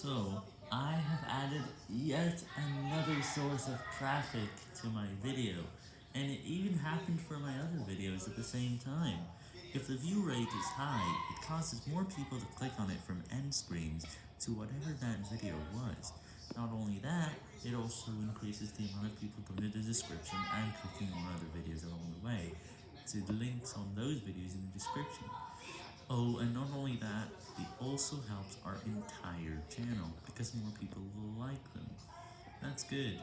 So, I have added yet another source of traffic to my video, and it even happened for my other videos at the same time. If the view rate is high, it causes more people to click on it from end screens to whatever that video was. Not only that, it also increases the amount of people going to the description and clicking on other videos along the way, to the links on those videos in the description. Oh, and not only that, it also helps our entire channel, because more people will like them. That's good.